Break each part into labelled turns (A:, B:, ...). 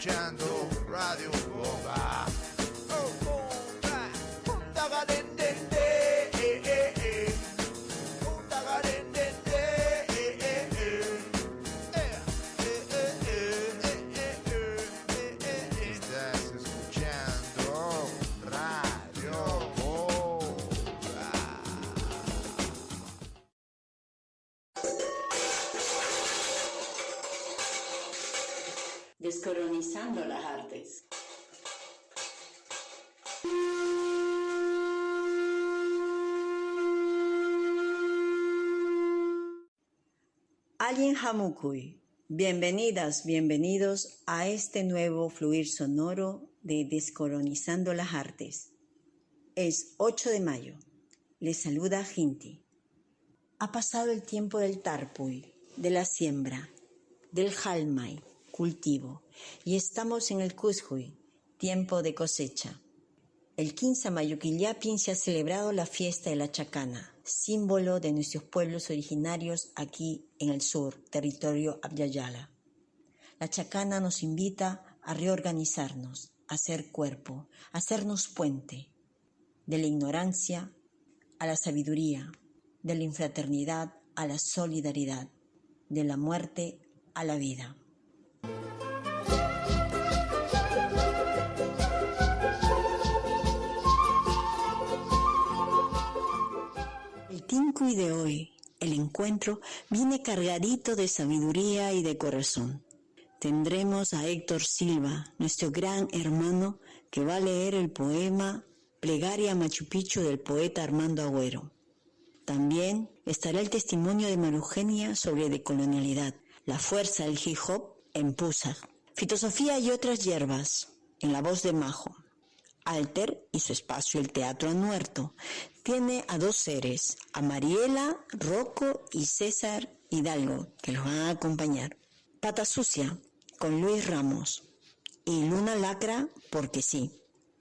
A: mangiando Bienvenidas, bienvenidos a este nuevo fluir sonoro de Descolonizando las artes. Es 8 de mayo. Les saluda Ginti. Ha pasado el tiempo del Tarpuy, de la siembra, del Halmay, cultivo, y estamos en el Cuscuy, tiempo de cosecha. El 15 de Mayuquillapin se ha celebrado la fiesta de la Chacana, símbolo de nuestros pueblos originarios aquí en el sur, territorio Abyayala. La Chacana nos invita a reorganizarnos, a ser cuerpo, a hacernos puente, de la ignorancia a la sabiduría, de la infraternidad a la solidaridad, de la muerte a la vida. El Tincuy de hoy, el encuentro, viene cargadito de sabiduría y de corazón. Tendremos a Héctor Silva, nuestro gran hermano, que va a leer el poema Plegaria Machu Picchu del poeta Armando Agüero. También estará el testimonio de Marugenia sobre decolonialidad, la fuerza del hip hop en Pusa, filosofía y otras hierbas, en la voz de Majo. Alter y su espacio El Teatro Anuerto tiene a dos seres, a Mariela, Rocco y César Hidalgo, que los van a acompañar. Pata Sucia con Luis Ramos y Luna Lacra porque sí.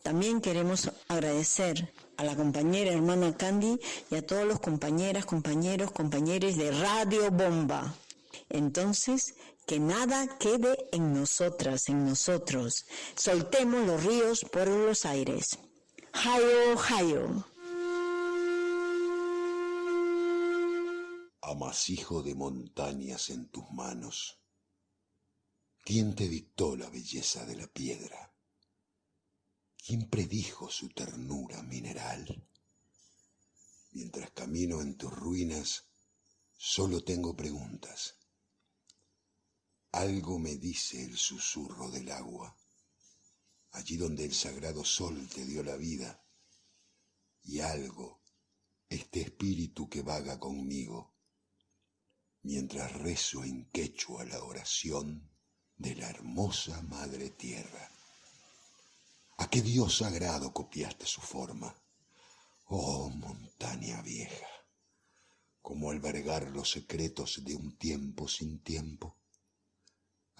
A: También queremos agradecer a la compañera hermana Candy y a todos los compañeras, compañeros, compañeros de Radio Bomba. Entonces, que nada quede en nosotras, en nosotros. Soltemos los ríos por los aires. Hayo, hayo.
B: amasijo de montañas en tus manos. ¿Quién te dictó la belleza de la piedra? ¿Quién predijo su ternura mineral? Mientras camino en tus ruinas, solo tengo preguntas. Algo me dice el susurro del agua, allí donde el sagrado sol te dio la vida, y algo, este espíritu que vaga conmigo, mientras rezo en quechua la oración de la hermosa Madre Tierra. ¿A qué Dios sagrado copiaste su forma? Oh montaña vieja, ¿cómo albergar los secretos de un tiempo sin tiempo?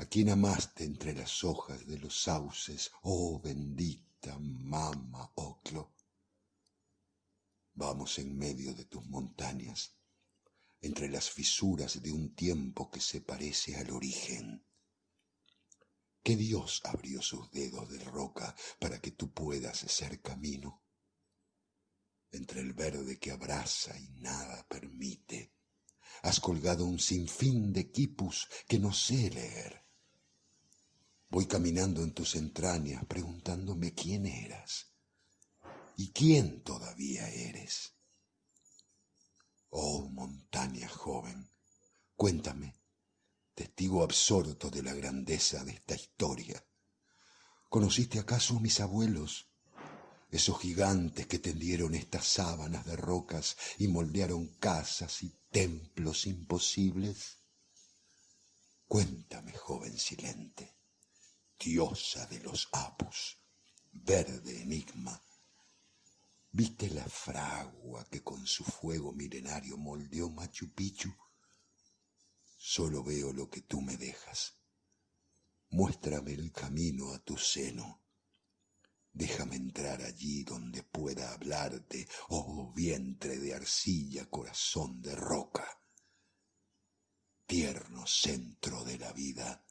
B: ¿A quién amaste entre las hojas de los sauces, oh bendita mama Oclo? Vamos en medio de tus montañas, entre las fisuras de un tiempo que se parece al origen. ¿Qué Dios abrió sus dedos de roca para que tú puedas ser camino? Entre el verde que abraza y nada permite, has colgado un sinfín de quipus que no sé leer. Voy caminando en tus entrañas preguntándome quién eras y quién todavía eres. Oh montaña joven, cuéntame, testigo absorto de la grandeza de esta historia. ¿Conociste acaso a mis abuelos? Esos gigantes que tendieron estas sábanas de rocas y moldearon casas y templos imposibles. Cuéntame, joven silente, diosa de los apus, verde enigma, ¿Viste la fragua que con su fuego milenario moldeó Machu Picchu? Solo veo lo que tú me dejas. Muéstrame el camino a tu seno. Déjame entrar allí donde pueda hablarte, oh vientre de arcilla, corazón de roca. Tierno centro de la vida.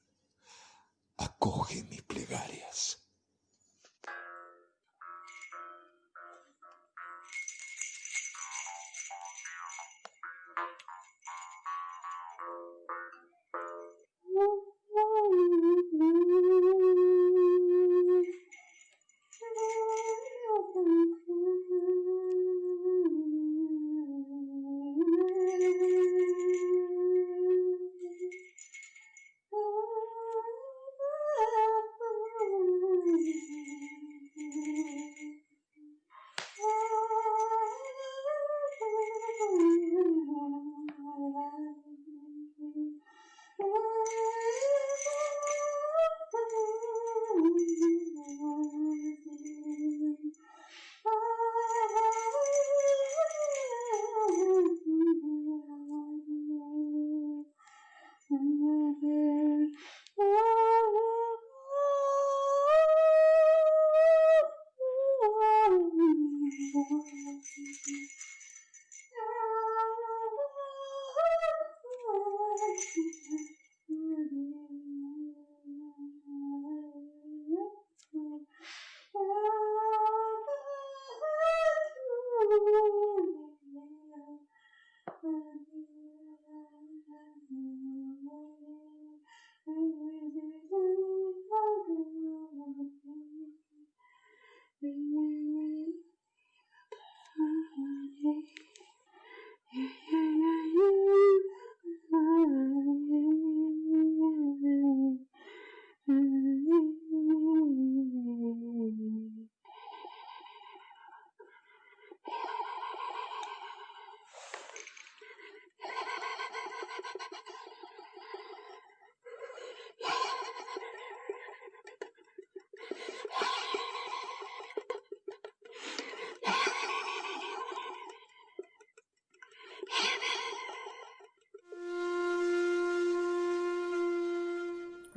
B: Acoge mis plegarias.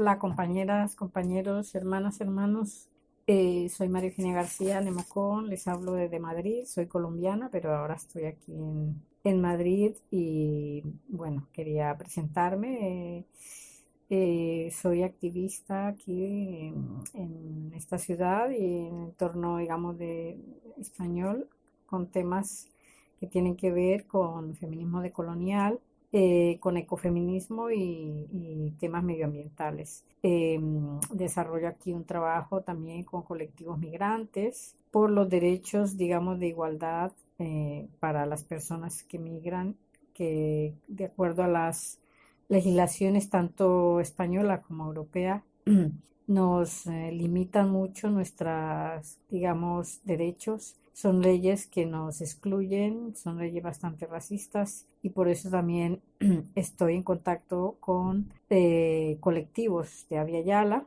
C: Hola compañeras, compañeros, hermanas, hermanos. Eh, soy María Eugenia García Nemocón, les hablo desde Madrid, soy colombiana, pero ahora estoy aquí en, Madrid y bueno, quería presentarme. Eh, eh, soy activista aquí en, esta ciudad y en el entorno, digamos, de español, con temas que tienen que ver con feminismo decolonial eh, con ecofeminismo y, temas medioambientales. Eh, desarrollo aquí un trabajo también con colectivos migrantes por los derechos, digamos, de igualdad eh, para las personas que migran, que de acuerdo a las legislaciones tanto española como europea, nos limitan mucho nuestras, digamos, derechos son leyes que nos excluyen, son leyes bastante racistas y por eso también estoy en contacto con eh, colectivos de Avia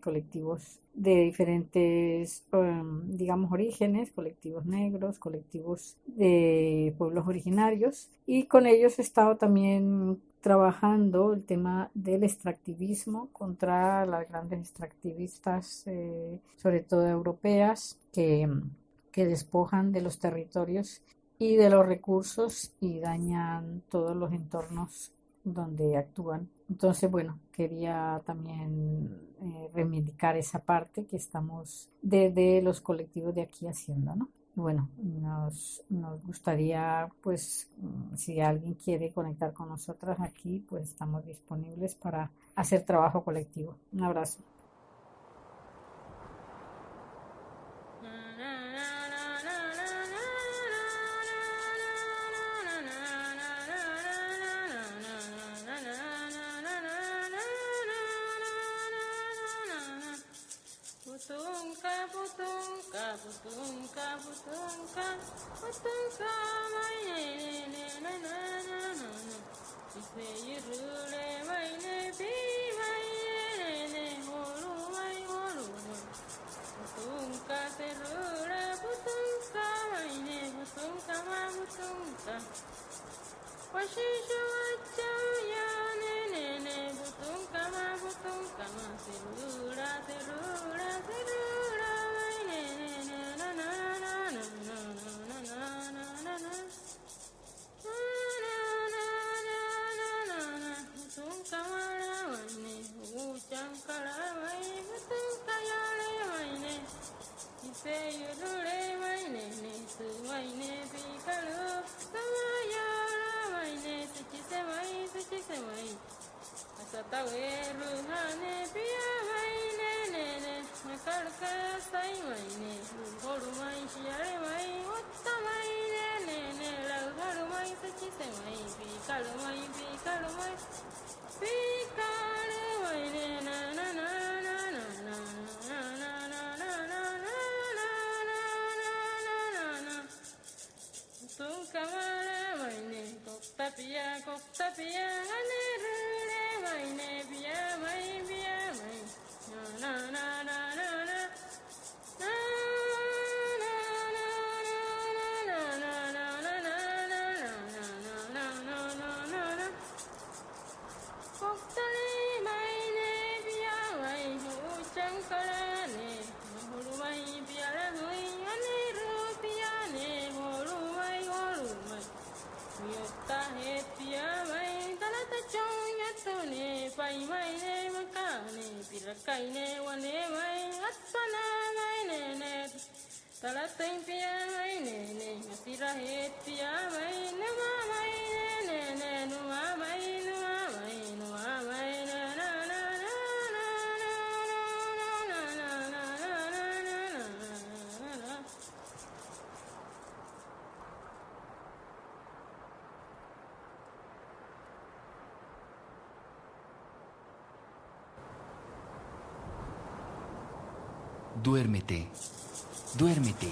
C: colectivos de diferentes, um, digamos, orígenes, colectivos negros, colectivos de pueblos originarios y con ellos he estado también trabajando el tema del extractivismo contra las grandes extractivistas, eh, sobre todo europeas, que que despojan de los territorios y de los recursos y dañan todos los entornos donde actúan. Entonces, bueno, quería también eh, reivindicar esa parte que estamos desde los colectivos de aquí haciendo, ¿no? Bueno, nos, nos gustaría, pues, mm, si alguien quiere conectar con nosotras aquí, pues estamos disponibles para hacer trabajo colectivo. Un abrazo.
D: Duérmete, duérmete,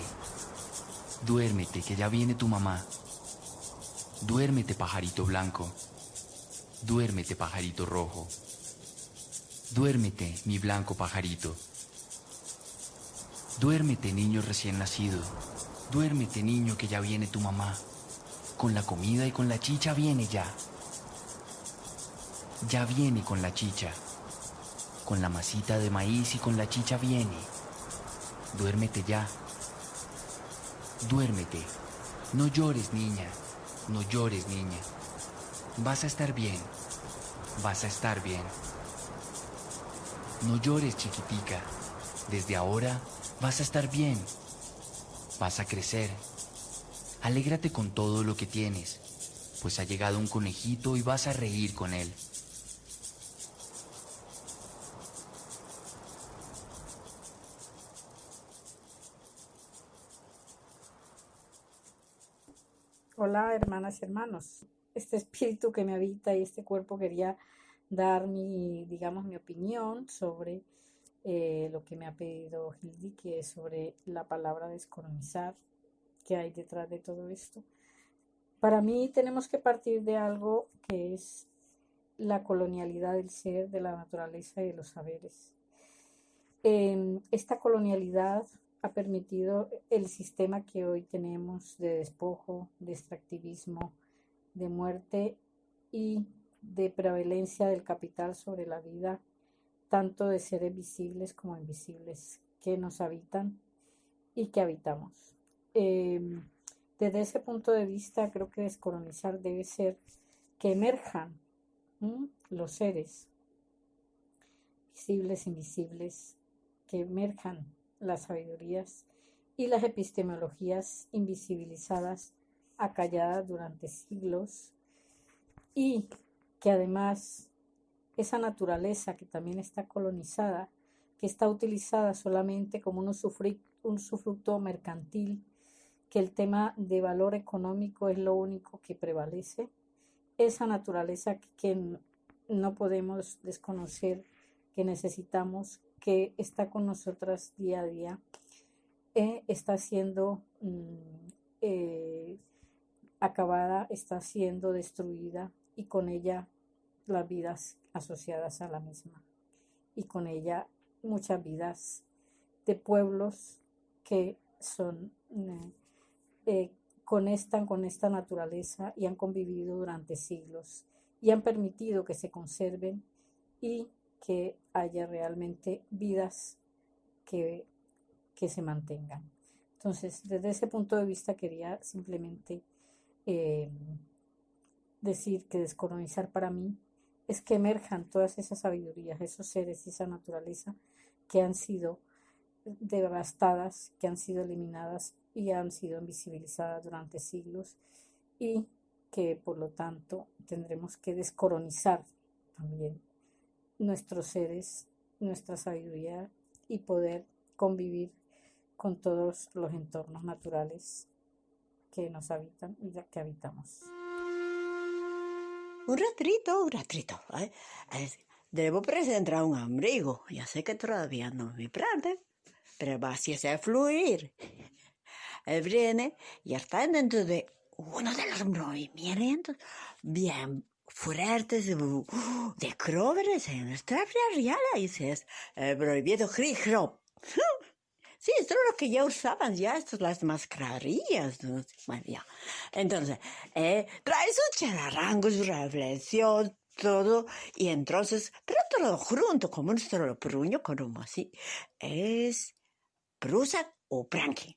D: duérmete, que ya viene tu mamá. Duérmete, pajarito blanco. Duérmete, pajarito rojo. Duérmete, mi blanco pajarito. Duérmete, niño recién nacido. Duérmete, niño, que ya viene tu mamá. Con la comida y con la chicha viene ya. Ya viene con la chicha. Con la masita de maíz y con la chicha viene. Duérmete ya. Duérmete. No llores, niña. No llores, niña. Vas a estar bien. Vas a estar bien. No llores, chiquitica. Desde ahora vas a estar bien. Vas a crecer. Alégrate con todo lo que tienes, pues ha llegado un conejito y vas a reír con él.
C: Hola, hermanas y hermanos. Este espíritu que me habita y este cuerpo quería dar mi, digamos, mi opinión sobre eh, lo que me ha pedido Hildi, que es sobre la palabra descolonizar, que hay detrás de todo esto. Para mí tenemos que partir de algo que es la colonialidad del ser, de la naturaleza y de los saberes. Esta colonialidad ha permitido el sistema que hoy tenemos de despojo, de extractivismo, de muerte y de prevalencia del capital sobre la vida, tanto de seres visibles como invisibles que nos habitan y que habitamos. Eh, desde ese punto de vista, creo que descolonizar debe ser que emerjan los seres visibles, invisibles, que emerjan las sabidurías y las epistemologías invisibilizadas, acalladas durante siglos, y que además esa naturaleza que también está colonizada, que está utilizada solamente como un usufructo, mercantil, que el tema de valor económico es lo único que prevalece, esa naturaleza que no podemos desconocer, que necesitamos, que está con nosotras día a día, eh, está siendo mm, eh, acabada, está siendo destruida y con ella las vidas asociadas a la misma. Y con ella muchas vidas de pueblos que son eh, eh, conectan con esta naturaleza y han convivido durante siglos y han permitido que se conserven y que haya realmente vidas que, que se mantengan. Entonces, desde ese punto de vista quería simplemente eh, decir que descolonizar para mí es que emerjan todas esas sabidurías, esos seres y esa naturaleza que han sido devastadas que han sido eliminadas y han sido invisibilizadas durante siglos y que por lo tanto tendremos que descolonizar también nuestros seres, nuestra sabiduría y poder convivir con todos los entornos naturales que nos habitan y que habitamos.
E: Un ratrito, un ratrito. ¿eh? Debo presentar un abrigo. Ya sé que todavía no me prende, pero va a hacer fluir. Él viene y está dentro de uno de los movimientos bien fuertes de cróveres en nuestra real y es el prohibido grip Sí, esto es lo que ya usaban ya, estas las mascarillas. ¿no? Bueno. Entonces, eh, trae su chararrango, su reflexión, todo, y entonces, pero todo junto, como un solo pruño, como así, es brusa o branqui.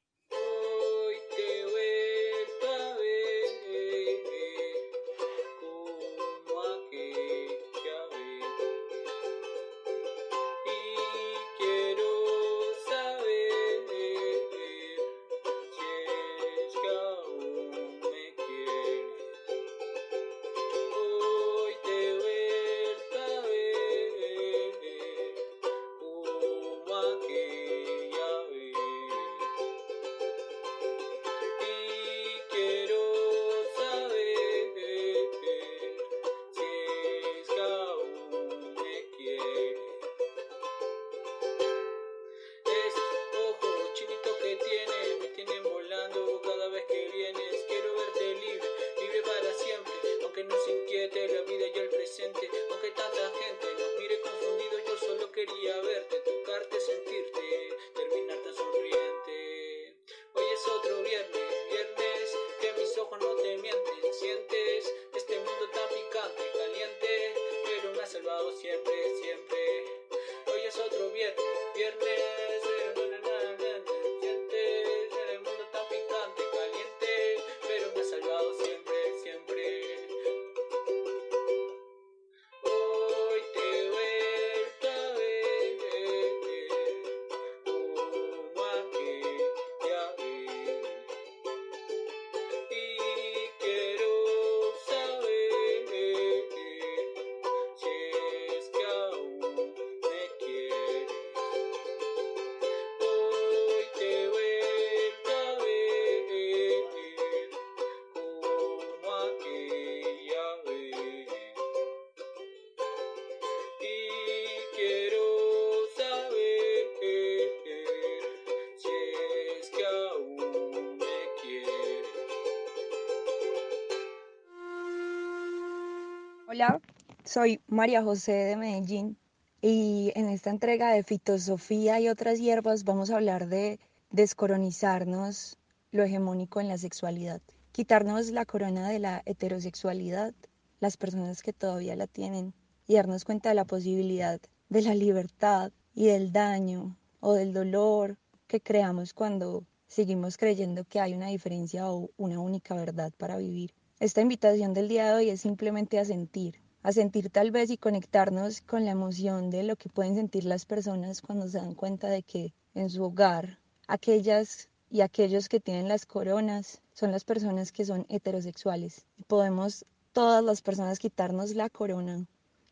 F: Soy María José de Medellín y en esta entrega de fitosofía y otras hierbas vamos a hablar de descolonizarnos lo hegemónico en la sexualidad, quitarnos la corona de la heterosexualidad, las personas que todavía la tienen, y darnos cuenta de la posibilidad de la libertad y del daño o del dolor que creamos cuando seguimos creyendo que hay una diferencia o una única verdad para vivir. Esta invitación del día de hoy es simplemente a sentir, a sentir tal vez y conectarnos con la emoción de lo que pueden sentir las personas cuando se dan cuenta de que en su hogar aquellas y aquellos que tienen las coronas son las personas que son heterosexuales. Podemos todas las personas quitarnos la corona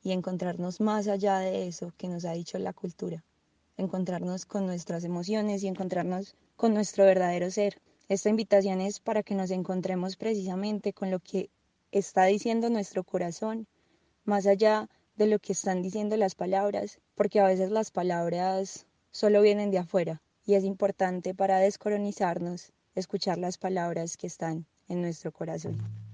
F: y encontrarnos más allá de eso que nos ha dicho la cultura, encontrarnos con nuestras emociones y encontrarnos con nuestro verdadero ser. Esta invitación es para que nos encontremos precisamente con lo que está diciendo nuestro corazón, más allá de lo que están diciendo las palabras, porque a veces las palabras solo vienen de afuera y es importante para descolonizarnos escuchar las palabras que están en nuestro corazón.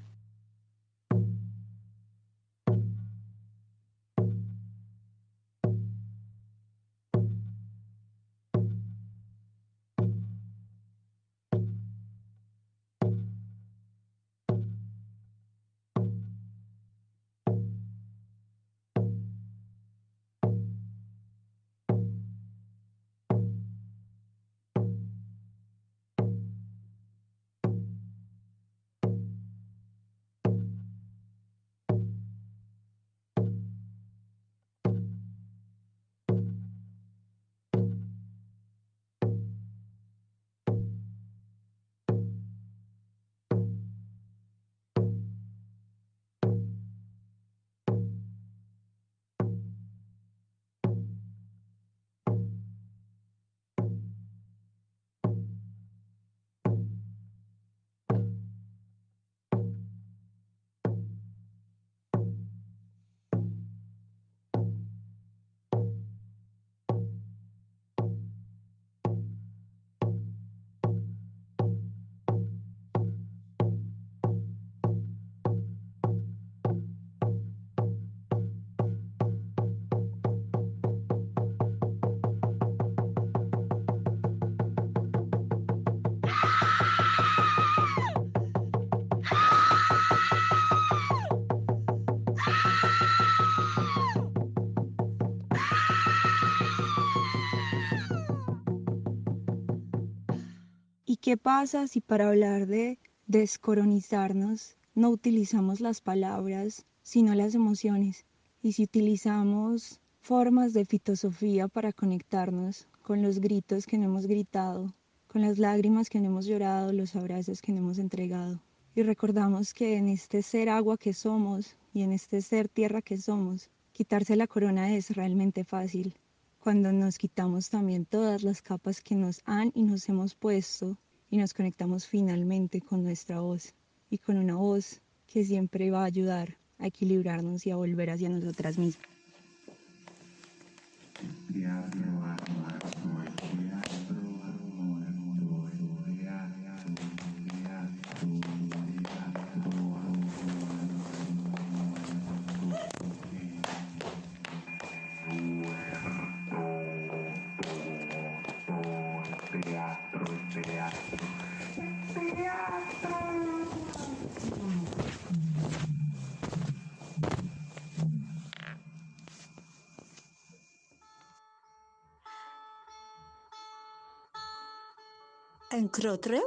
F: Qué pasa si para hablar de descolonizarnos no utilizamos las palabras, sino las emociones? Y si utilizamos formas de filosofía para conectarnos con los gritos que no hemos gritado, con las lágrimas que no hemos llorado, los abrazos que no hemos entregado. Y recordamos que en este ser agua que somos y en este ser tierra que somos, quitarse la corona es realmente fácil. Cuando nos quitamos también todas las capas que nos han y nos hemos puesto y nos conectamos finalmente con nuestra voz y con una voz que siempre va a ayudar a equilibrarnos y a volver hacia nosotras mismas.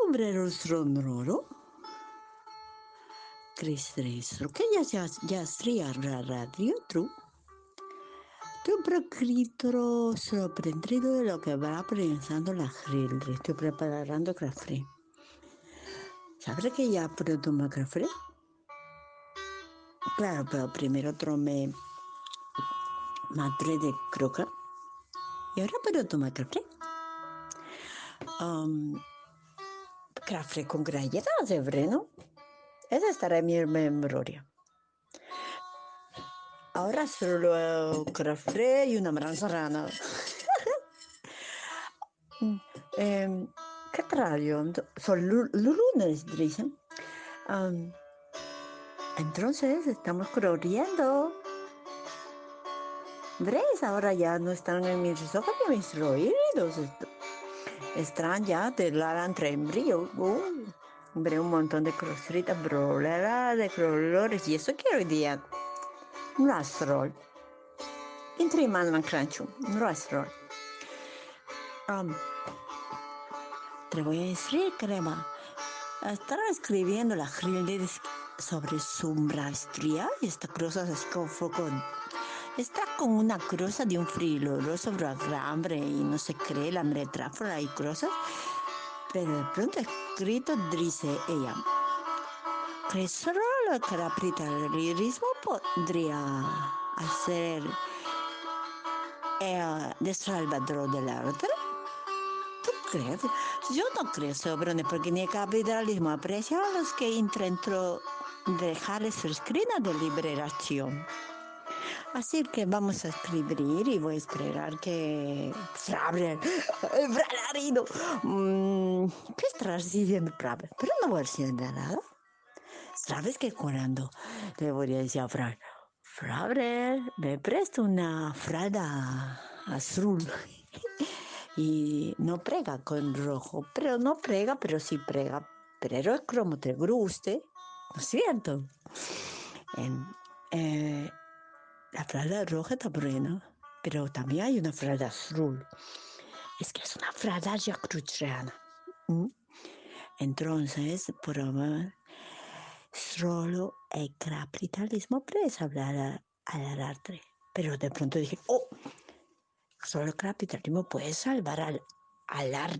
A: Un rostro noro. Cristreso, que ya ya la radio tru. Estoy poquito sorprendido de lo que va pensando la gente. Estoy preparando café. ¿Sabes que ya puedo tomar café? Claro, pero primero tomé madre de croca y ahora puedo tomar café. Um, café con galletas de breno. Esa estará en mi memoria. Ahora solo café y una manzana. eh, ¿Qué radio? Son lu- lunes, dicen. Entonces estamos corriendo. ¿Ves? Ahora ya no están en mis ojos ni mis oídos. Est- Están ya de la entre embrión. Uh, hombre, un montón de crucitas, brolera de colores. Y eso quiero hoy día. Un rastrol. Entre man crancho. Un rastrol. Um, te voy a decir, crema. Estaba escribiendo la Hilde sobre su maestría y esta cosa se escofó con... Está con una cruz de un frilolo sobre el hambre y no se cree la metáfora y cosas. Pero de pronto escrito dice ella, solo el capitalismo podría hacer el de Salvador del arte. ¿Tú crees? Yo no creo, Sobrone, porque ni el capitalismo aprecia a los que intentó dejarles su escrina de liberación. Así que vamos a escribir y voy a esperar que Frabler, el Fralarido, mm, ¿qué estás diciendo, Frabler? Pero no voy a decir nada. ¿Sabes que cuando le voy a decir a Frabler, me presta una fralda azul? y no prega con rojo, pero no prega, pero sí prega, pero es como te guste, ¿no es cierto? La fralda roja está buena, pero también hay una fralda azul. Es que es una fralda ya cruciana. Entonces, por favor, solo el capitalismo puede hablar al arte. Pero de pronto dije, oh, solo el capitalismo puede salvar al, al, ar,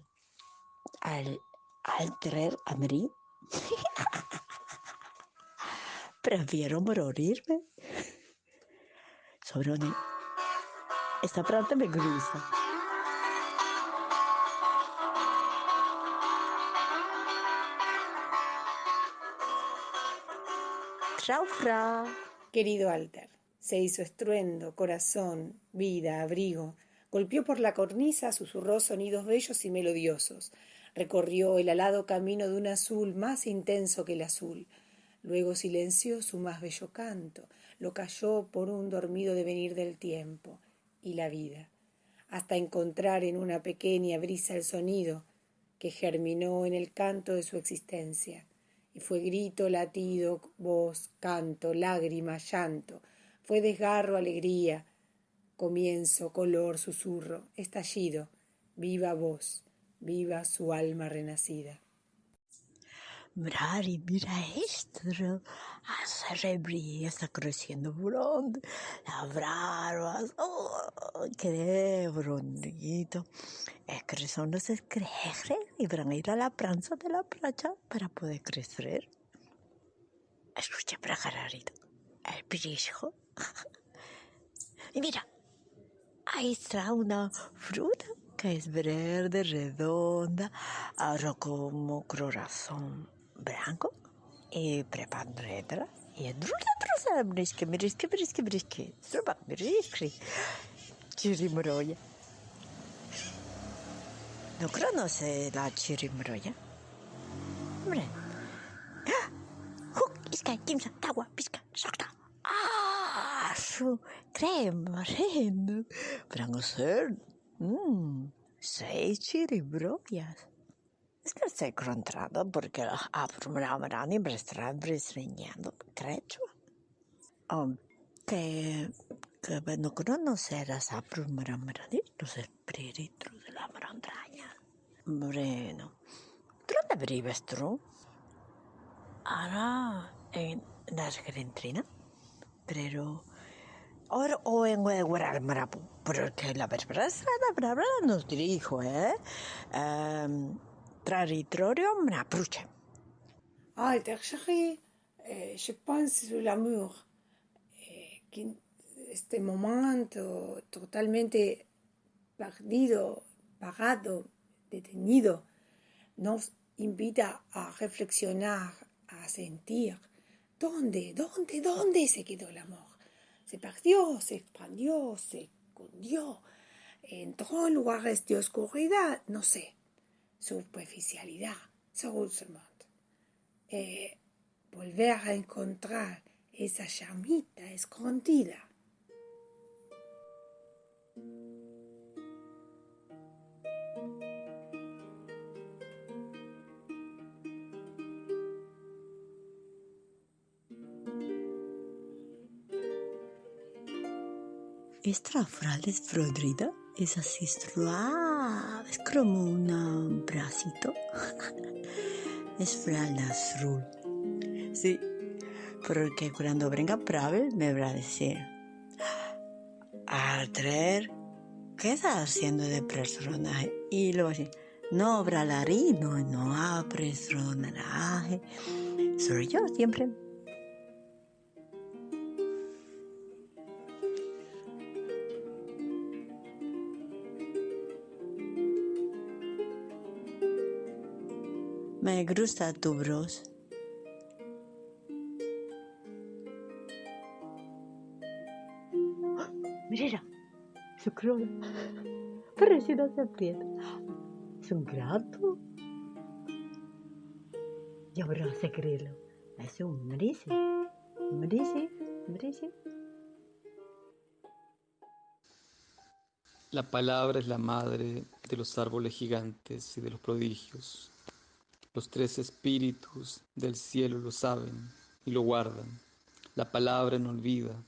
A: al, al traer a. Prefiero morirme. Sobrone, esta parte me gusta.
G: Querido Alter, se hizo estruendo, corazón, vida, abrigo. Golpeó por la cornisa, susurró sonidos bellos y melodiosos. Recorrió el alado camino de un azul más intenso que el azul. Luego silenció su más bello canto, lo calló por un dormido devenir del tiempo y la vida, hasta encontrar en una pequeña brisa el sonido que germinó en el canto de su existencia y fue grito, latido, voz, canto, lágrima, llanto, fue desgarro, alegría, comienzo, color, susurro, estallido, viva voz, viva su alma renacida.
A: Brari, mira esto. Hace rebría, está creciendo pronto. Las barbas. Oh, qué bonito. Es que son los escrejes y van a ir a la pranza de la playa para poder crecer. Escucha, prajararito. El brisco. y mira, ahí está una fruta que es verde, redonda, ahora como corazón branco e preparredra e drusa drusa briske briske briske briske zrobak briske cirimroja no crono se la cirimroja bre huk ah! oh, iska kimsa tawa piska sakta ah su krem ren brango ser mm sei cirimrojas Es que estoy encontrando porque abrumarán me estarán reseñando, creo. Um, que, que no conocer las abrumarán los espíritus de la montaña. Bueno, ¿dónde vives tú? Ahora en la Argentina, pero ahora o en Guadalmarapu, porque la verdad nos dirijo, ¿eh? Um, Traditorium.
G: Ah, Tertiary, eh, je pense sur l'amour. Eh, que este momento totalmente perdido, parado, detenido, nos invita a reflexionar, a sentir. ¿Dónde, dónde, dónde se quedó el amor? Se perdió, se expandió, se escondió, entró en lugares de oscuridad, no sé superficialidad, seulement. Eh, volver a encontrar esa llamita escondida.
A: Esta frase es es así como un bracito. es azul. Sí, porque cuando venga Pravel me va a decir, Arter, ¿qué estás haciendo de personaje? Y luego así, no, bralarino, no personaje. Soy yo siempre. Me gusta tu bros. Mira, su crona. Parecido se aprieta. Es un gato. Y ahora se creerlo. Es un merice. Merice, merice.
H: La palabra es la madre de los árboles gigantes y de los prodigios. Los tres espíritus del cielo lo saben y lo guardan. La palabra no olvida.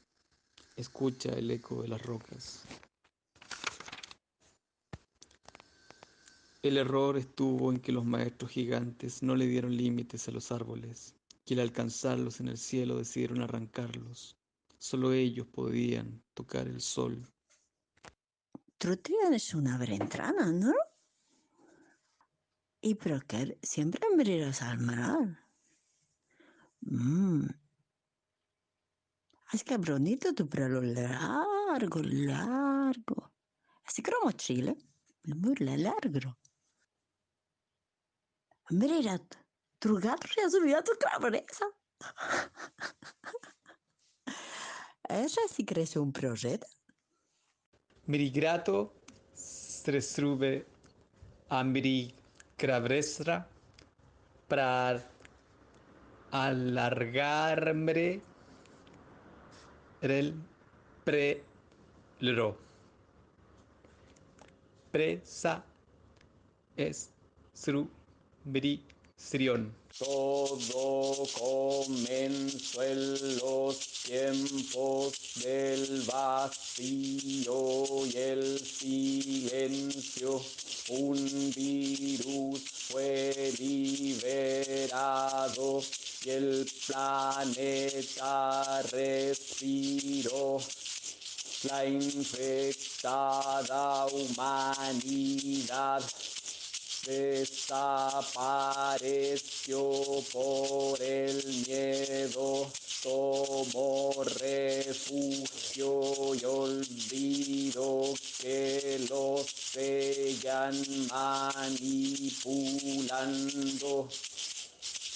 H: Escucha el eco de las rocas. El error estuvo en que los maestros gigantes no le dieron límites a los árboles, y al alcanzarlos en el cielo decidieron arrancarlos. Solo ellos podían tocar el sol.
A: Tú tienes una ventana, ¿no? Y pero que siempre abrirás al mar. Mm. Es que bonito tu pelo largo, largo. Así como Chile, muy largo. Mira, tu gato ya subió a tu cabeza. Esa sí crees un proyecto.
H: Mirigrato strestrube ambiri Cravresra para alargarme el prelo. Presa es su todo comenzó en los tiempos del vacío y el silencio. Un virus fue liberado planeta respiró la infectada humanidad desapareció por el miedo, tomó refugio y olvido que los seguían manipulando.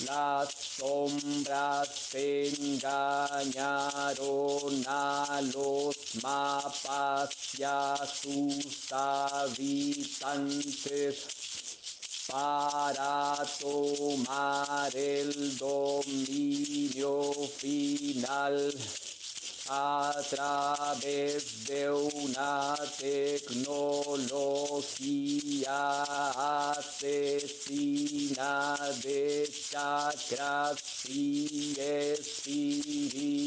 H: Las sombras engañaron a los mapas y a sus habitantes para tomar el dominio final a través de una tecnología asesina de chakras y espíritus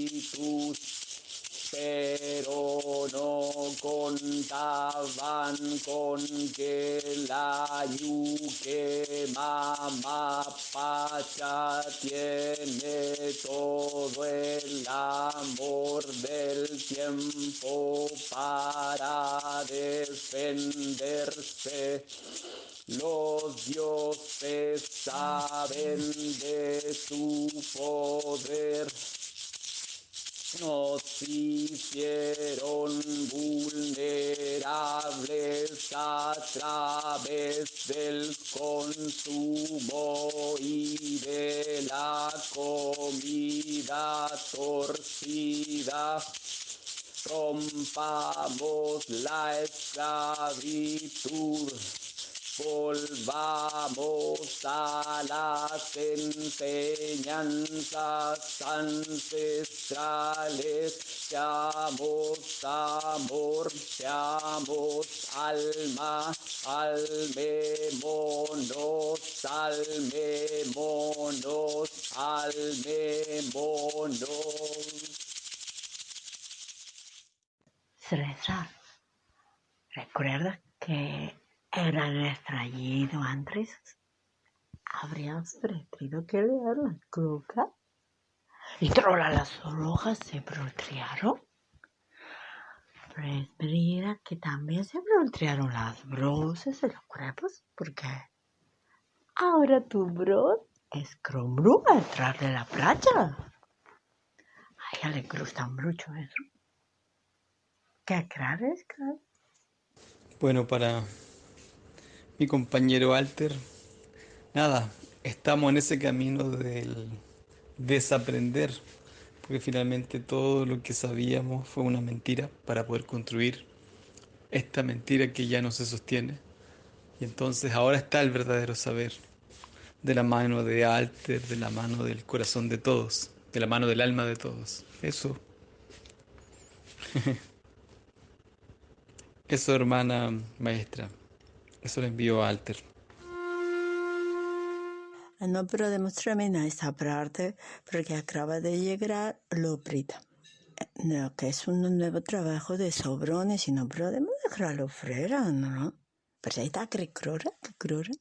H: pero no contaban con que la yuque mamá pacha tiene todo el amor del tiempo para defenderse. Los dioses saben de su poder nos hicieron vulnerables a través del consumo y de la comida torcida. Rompamos la esclavitud volvamos a las enseñanzas ancestrales, seamos amor, seamos alma, almémonos, almémonos, almémonos.
A: César, ¿recuerdas que era extraído antes? Habrías preferido que leer la coca y trola las hojas se voltearon. Preferiría que también se voltearon las brosas de los cuerpos, porque ahora tu bro es crombrú entrar de la playa. A ella le gusta mucho eso. ¿Qué crees?
H: Bueno, para mi compañero Alter, nada, estamos en ese camino del desaprender, porque finalmente todo lo que sabíamos fue una mentira para poder construir esta mentira que ya no se sostiene. Y entonces ahora está el verdadero saber, de la mano de Alter, de la mano del corazón de todos, de la mano del alma de todos. Eso. Eso, hermana maestra. Eso lo envío a Alter.
A: No puedo demostrarme esa parte porque acaba de llegar Loprita. Lo que es un nuevo trabajo de sobrones y no podemos dejarlo fuera, ¿no? Pero ahí está, que crora, que crora.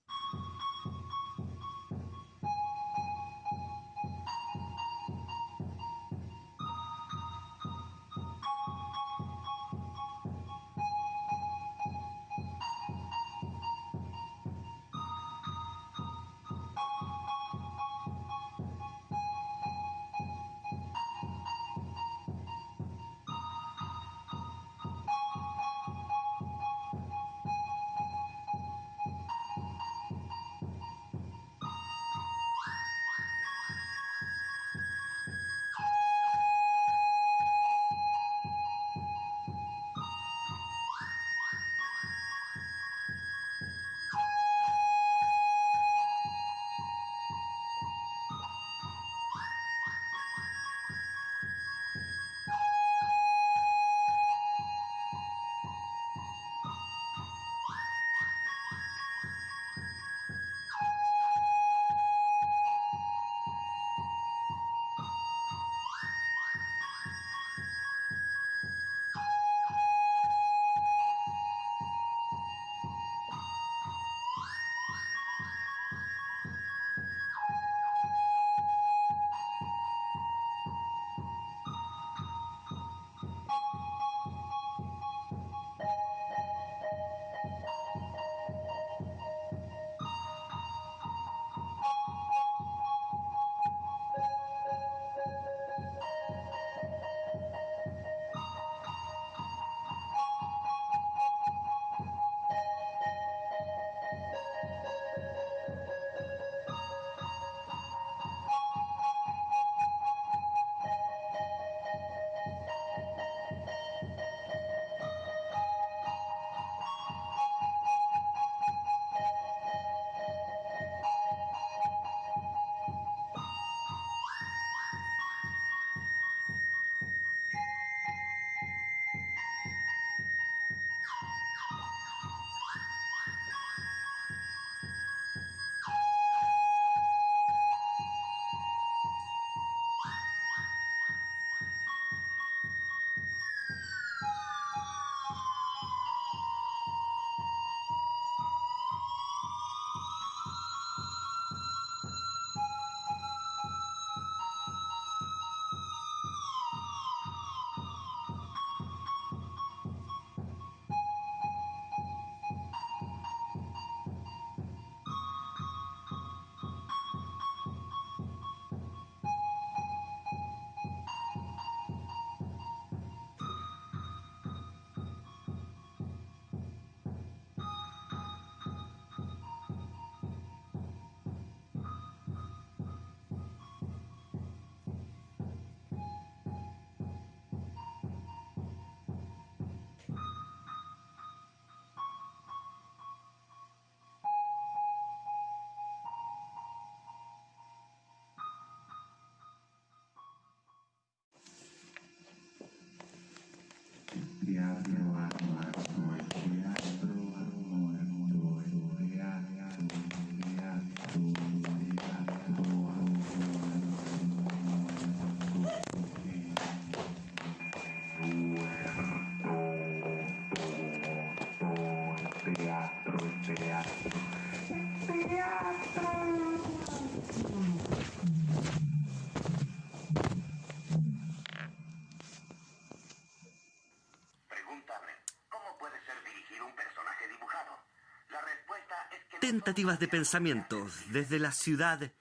I: Tentativas de pensamiento desde la ciudad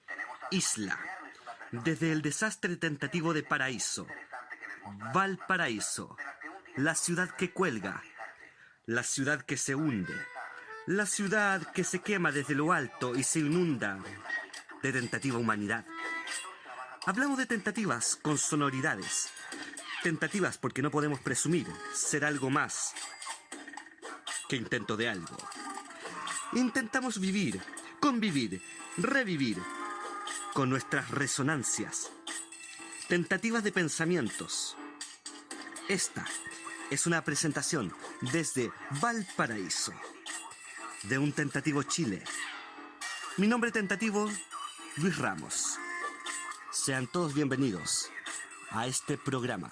I: Isla, desde el desastre tentativo de Paraíso, Valparaíso, la ciudad que cuelga, la ciudad que se hunde, la ciudad que se quema desde lo alto y se inunda de tentativa humanidad. Hablamos de tentativas con sonoridades, tentativas porque no podemos presumir ser algo más que intento de algo. Intentamos vivir, convivir, revivir con nuestras resonancias, tentativas de pensamientos. Esta es una presentación desde Valparaíso, de un tentativo Chile. Mi nombre tentativo, Luis Ramos. Sean todos bienvenidos a este programa.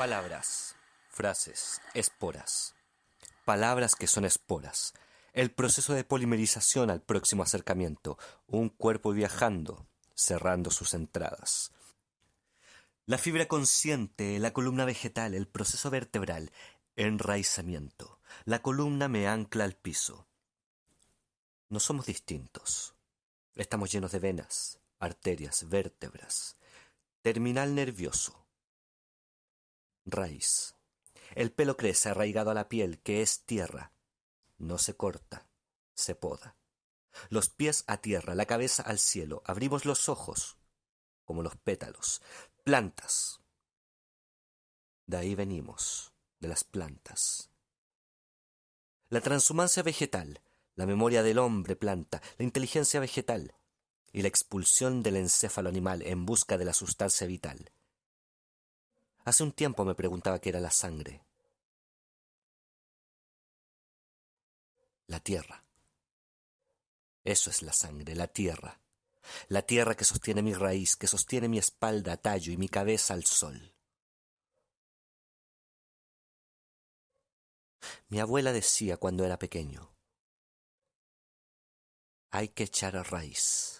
J: Palabras, frases, esporas. Palabras que son esporas. El proceso de polimerización al próximo acercamiento. Un cuerpo viajando, cerrando sus entradas. La fibra consciente, la columna vegetal, el proceso vertebral, enraizamiento. La columna me ancla al piso. No somos distintos. Estamos llenos de venas, arterias, vértebras. Terminal nervioso raíz. El pelo crece arraigado a la piel, que es tierra. No se corta, se poda. Los pies a tierra, la cabeza al cielo. Abrimos los ojos, como los pétalos. Plantas. De ahí venimos, de las plantas. La transhumancia vegetal, la memoria del hombre planta, la inteligencia vegetal y la expulsión del encéfalo animal en busca de la sustancia vital Hace un tiempo me preguntaba qué era la sangre. La tierra. Eso es la sangre, la tierra. La tierra que sostiene mi raíz, que sostiene mi espalda a tallo y mi cabeza al sol. Mi abuela decía cuando era pequeño, hay que echar a raíz.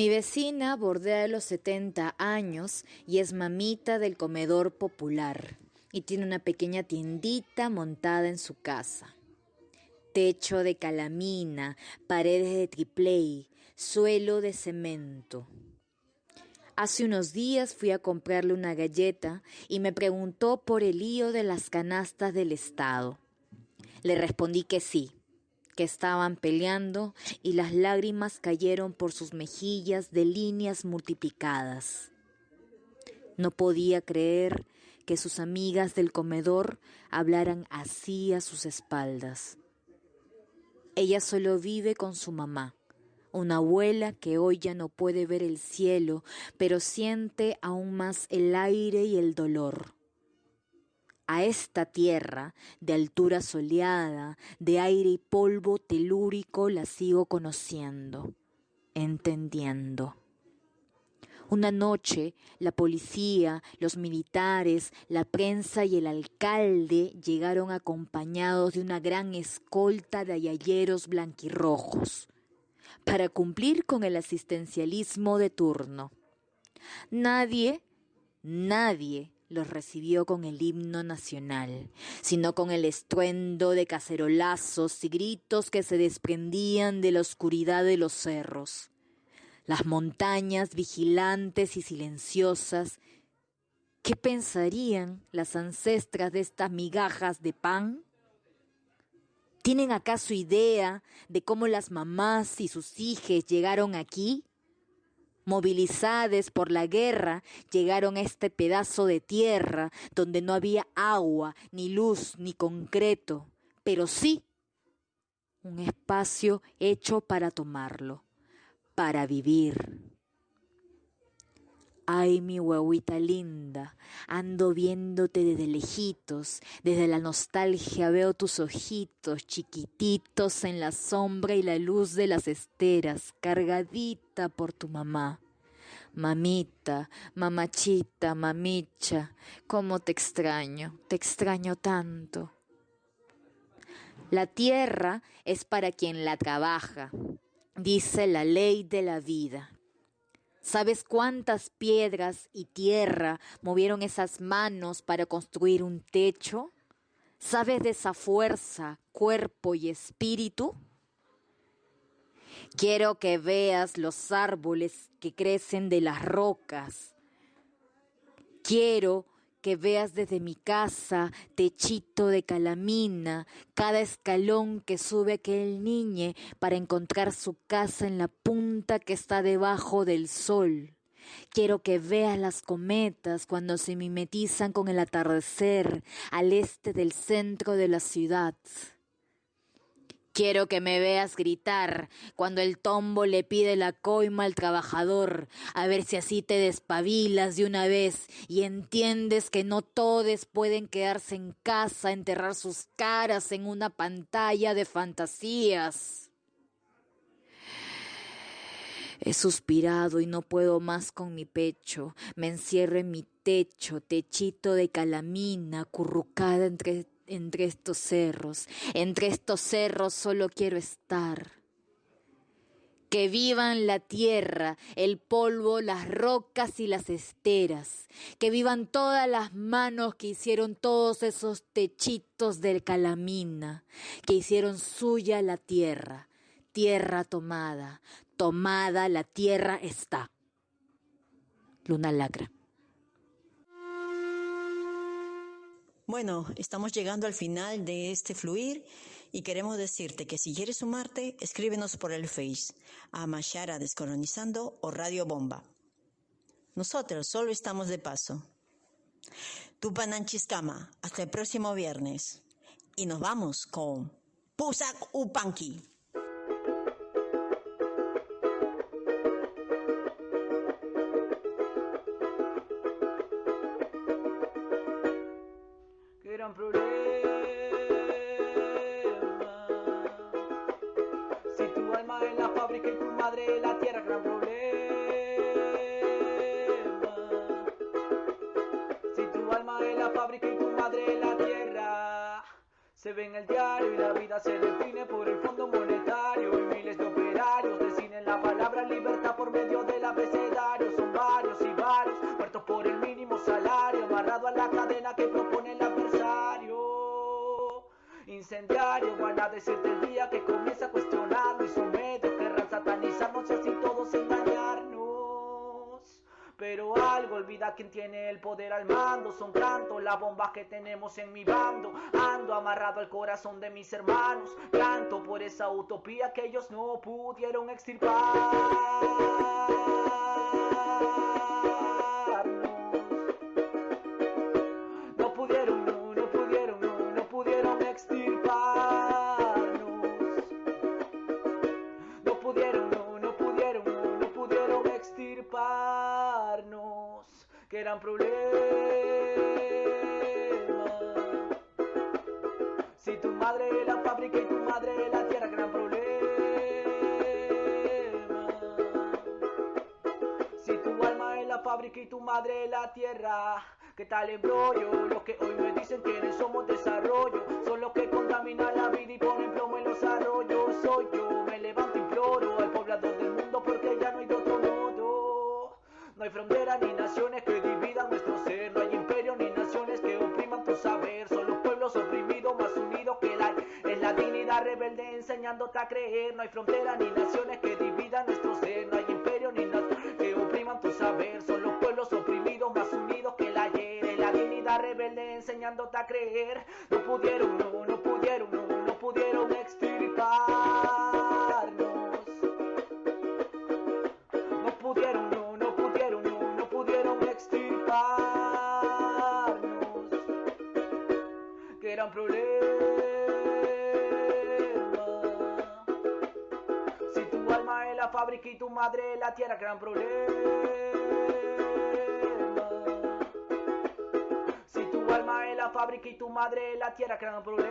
K: Mi vecina bordea los 70 años y es mamita del comedor popular y tiene una pequeña tiendita montada en su casa. Techo de calamina, paredes de tripley, suelo de cemento. Hace unos días fui a comprarle una galleta y me preguntó por el lío de las canastas del Estado. Le respondí que sí, estaban peleando y las lágrimas cayeron por sus mejillas de líneas multiplicadas. No podía creer que sus amigas del comedor hablaran así a sus espaldas. Ella solo vive con su mamá una abuela que hoy ya no puede ver el cielo, pero siente aún más el aire y el dolor. A esta tierra, de altura soleada, de aire y polvo telúrico, la sigo conociendo, entendiendo. Una noche, la policía, los militares, la prensa y el alcalde llegaron acompañados de una gran escolta de ayayeros blanquirrojos para cumplir con el asistencialismo de turno. Nadie, nadie los recibió con el himno nacional, sino con el estruendo de cacerolazos y gritos que se desprendían de la oscuridad de los cerros. Las montañas vigilantes y silenciosas, ¿qué pensarían las ancestras de estas migajas de pan? ¿Tienen acaso idea de cómo las mamás y sus hijos llegaron aquí? Movilizadas por la guerra, llegaron a este pedazo de tierra donde no había agua, ni luz, ni concreto, pero sí un espacio hecho para tomarlo, para vivir. Ay, mi huevita linda, ando viéndote desde lejitos, desde la nostalgia veo tus ojitos chiquititos en la sombra y la luz de las esteras, cargadita por tu mamá. Mamita, mamachita, mamicha, cómo te extraño, te extraño tanto. La tierra es para quien la trabaja, dice la ley de la vida. ¿Sabes cuántas piedras y tierra movieron esas manos para construir un techo? ¿Sabes de esa fuerza, cuerpo y espíritu? Quiero que veas los árboles que crecen de las rocas. Quiero que veas desde mi casa, techito de calamina, cada escalón que sube aquel niñe para encontrar su casa en la punta que está debajo del sol. Quiero que veas las cometas cuando se mimetizan con el atardecer al este del centro de la ciudad. Quiero que me veas gritar cuando el tombo le pide la coima al trabajador, a ver si así te despabilas de una vez y entiendes que no todos pueden quedarse en casa, enterrar sus caras en una pantalla de fantasías. He suspirado y no puedo más con mi pecho. Me encierro en mi techo, techito de calamina, acurrucada entre entre estos cerros. Entre estos cerros solo quiero estar. Que vivan la tierra, el polvo, las rocas y las esteras. Que vivan todas las manos que hicieron todos esos techitos del calamina, que hicieron suya la tierra. Tierra tomada, tomada la tierra está. Luna Lacra.
A: Bueno, estamos llegando al final de este fluir y queremos decirte que si quieres sumarte, escríbenos por el Face a Mashara Descolonizando o Radio Bomba. Nosotros solo estamos de paso. Tupananchiscama, hasta el próximo viernes. Y nos vamos con Pusak Upanki.
L: se define por el Fondo Monetario y miles de operarios deciden la palabra libertad por medio del abecedario. Son varios y varios muertos por el mínimo salario, amarrado a la cadena que propone el adversario. Incendiario, van a decirte el día que comienza Pero algo olvida quien tiene el poder al mando. Son tantos las bombas que tenemos en mi bando. Ando amarrado al corazón de mis hermanos. Canto por esa utopía que ellos no pudieron extirparnos. Que eran problemas. Si tu madre la fábrica y tu madre la tierra, gran problema. Si tu alma es la fábrica y tu madre la tierra, ¿qué tal embrollo? Los que hoy me dicen que somos desarrollo, son los que contaminan la vida y ponen rebelde enseñándote a creer, no hay frontera ni naciones que dividan nuestro ser, no hay imperio ni naciones que opriman tu saber, son los pueblos oprimidos más unidos que el ayer, la dignidad rebelde enseñándote a creer, no pudieron, no, no pudieron, no, no pudieron extirparnos. No pudieron, no, no pudieron, no, no pudieron extirparnos. Que eran problemas. Si madre la tierra, gran problema. Si tu alma es la fábrica y tu madre la tierra, gran problema.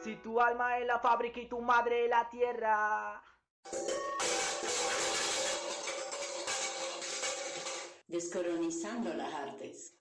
L: Si tu alma es la fábrica y tu madre la tierra.
A: Descolonizando las artes.